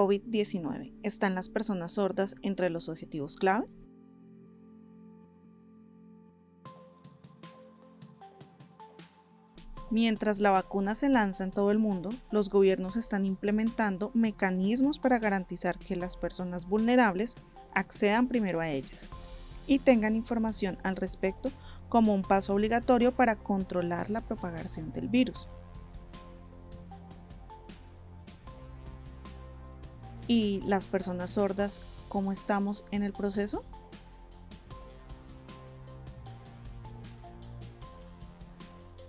COVID-19. ¿Están las personas sordas entre los objetivos clave? Mientras la vacuna se lanza en todo el mundo, los gobiernos están implementando mecanismos para garantizar que las personas vulnerables accedan primero a ellas y tengan información al respecto como un paso obligatorio para controlar la propagación del virus. ¿Y las personas sordas, cómo estamos en el proceso?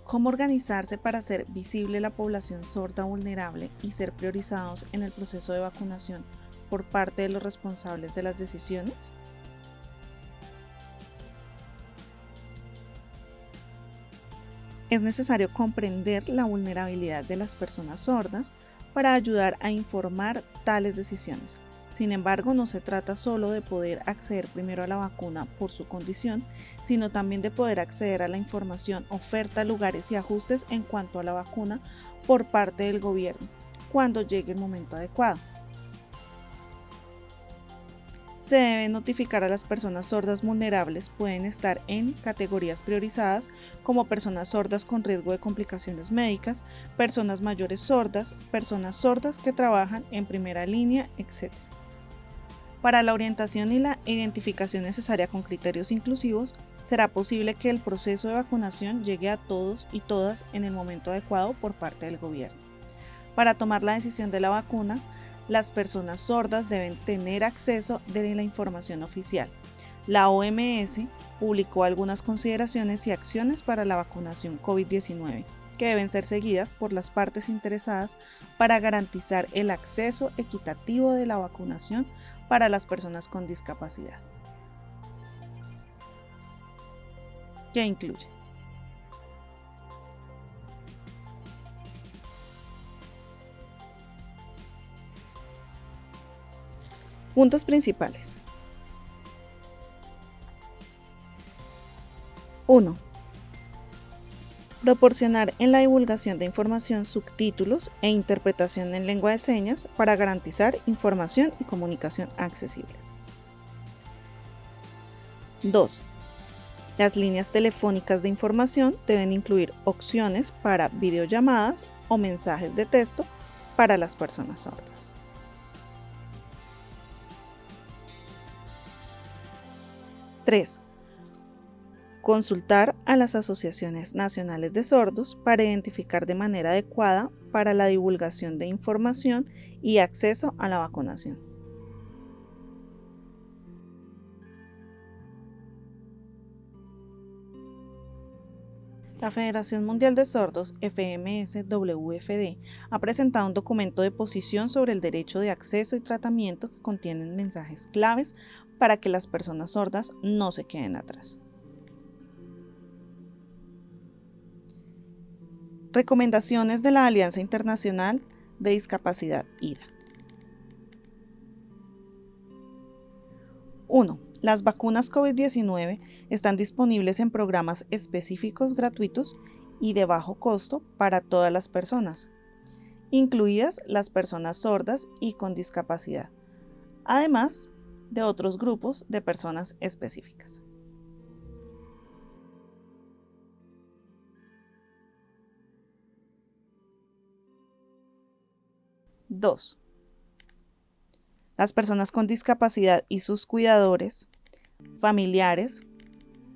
cómo organizarse para hacer visible la población sorda vulnerable y ser priorizados en el proceso de vacunación por parte de los responsables de las decisiones? Es necesario comprender la vulnerabilidad de las personas sordas para ayudar a informar tales decisiones, sin embargo, no se trata solo de poder acceder primero a la vacuna por su condición, sino también de poder acceder a la información, oferta, lugares y ajustes en cuanto a la vacuna por parte del gobierno, cuando llegue el momento adecuado. Se debe notificar a las personas sordas vulnerables, pueden estar en categorías priorizadas como personas sordas con riesgo de complicaciones médicas, personas mayores sordas, personas sordas que trabajan en primera línea, etc. Para la orientación y la identificación necesaria con criterios inclusivos, será posible que el proceso de vacunación llegue a todos y todas en el momento adecuado por parte del gobierno. Para tomar la decisión de la vacuna, las personas sordas deben tener acceso de la información oficial. La OMS publicó algunas consideraciones y acciones para la vacunación COVID-19 que deben ser seguidas por las partes interesadas para garantizar el acceso equitativo de la vacunación para las personas con discapacidad. ¿Qué incluye? Puntos principales. 1. Proporcionar en la divulgación de información subtítulos e interpretación en lengua de señas para garantizar información y comunicación accesibles. 2. Las líneas telefónicas de información deben incluir opciones para videollamadas o mensajes de texto para las personas sordas. 3 Consultar a las asociaciones nacionales de sordos para identificar de manera adecuada para la divulgación de información y acceso a la vacunación. La Federación Mundial de Sordos, FMS-WFD, ha presentado un documento de posición sobre el derecho de acceso y tratamiento que contiene mensajes claves para que las personas sordas no se queden atrás. Recomendaciones de la Alianza Internacional de Discapacidad IDA. Las vacunas COVID-19 están disponibles en programas específicos gratuitos y de bajo costo para todas las personas, incluidas las personas sordas y con discapacidad, además de otros grupos de personas específicas. 2. Las personas con discapacidad y sus cuidadores, familiares,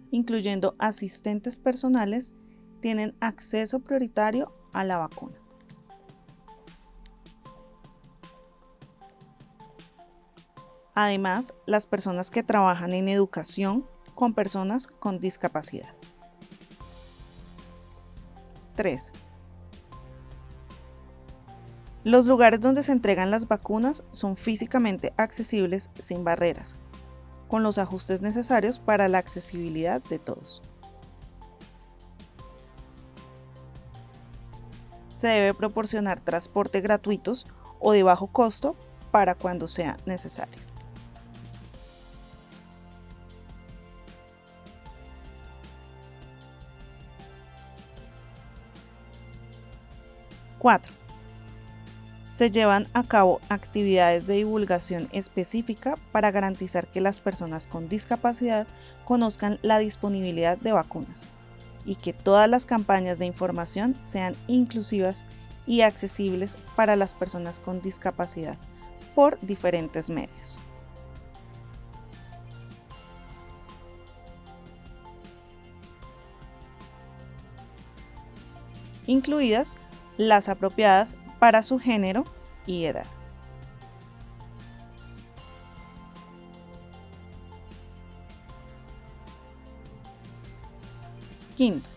incluyendo asistentes personales, tienen acceso prioritario a la vacuna. Además, las personas que trabajan en educación con personas con discapacidad. 3. Los lugares donde se entregan las vacunas son físicamente accesibles sin barreras, con los ajustes necesarios para la accesibilidad de todos. Se debe proporcionar transporte gratuitos o de bajo costo para cuando sea necesario. ¡4! Se llevan a cabo actividades de divulgación específica para garantizar que las personas con discapacidad conozcan la disponibilidad de vacunas y que todas las campañas de información sean inclusivas y accesibles para las personas con discapacidad por diferentes medios. incluidas las apropiadas para su género y edad. Quinto,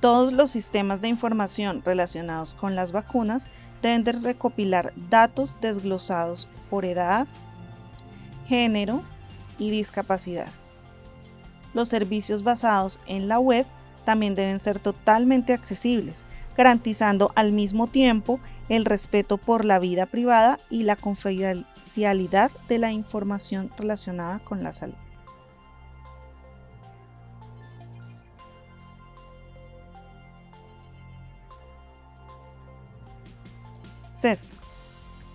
todos los sistemas de información relacionados con las vacunas deben de recopilar datos desglosados por edad, género y discapacidad. Los servicios basados en la web también deben ser totalmente accesibles, garantizando al mismo tiempo el respeto por la vida privada y la confidencialidad de la información relacionada con la salud. Sexto,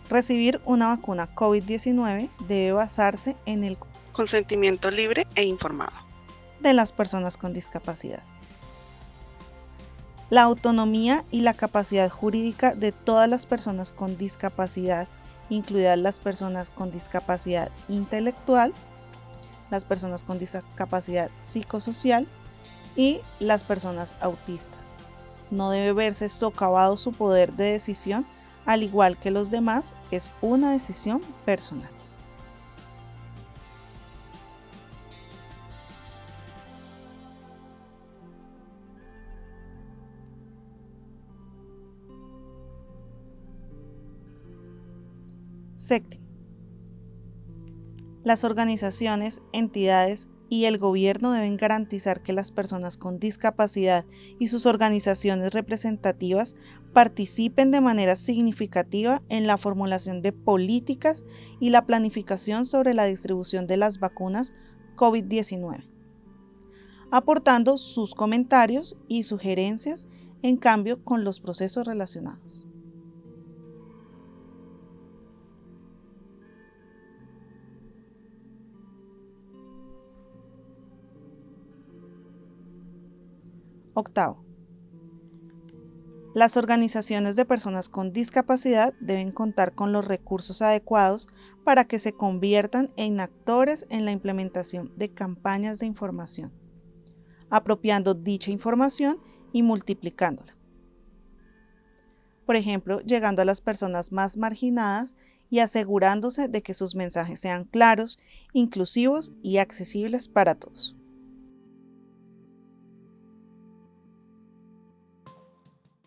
recibir una vacuna COVID-19 debe basarse en el consentimiento libre e informado de las personas con discapacidad. La autonomía y la capacidad jurídica de todas las personas con discapacidad, incluidas las personas con discapacidad intelectual, las personas con discapacidad psicosocial y las personas autistas. No debe verse socavado su poder de decisión al igual que los demás, es una decisión personal. Las organizaciones, entidades y el gobierno deben garantizar que las personas con discapacidad y sus organizaciones representativas participen de manera significativa en la formulación de políticas y la planificación sobre la distribución de las vacunas COVID-19, aportando sus comentarios y sugerencias en cambio con los procesos relacionados. Octavo. Las organizaciones de personas con discapacidad deben contar con los recursos adecuados para que se conviertan en actores en la implementación de campañas de información, apropiando dicha información y multiplicándola. Por ejemplo, llegando a las personas más marginadas y asegurándose de que sus mensajes sean claros, inclusivos y accesibles para todos.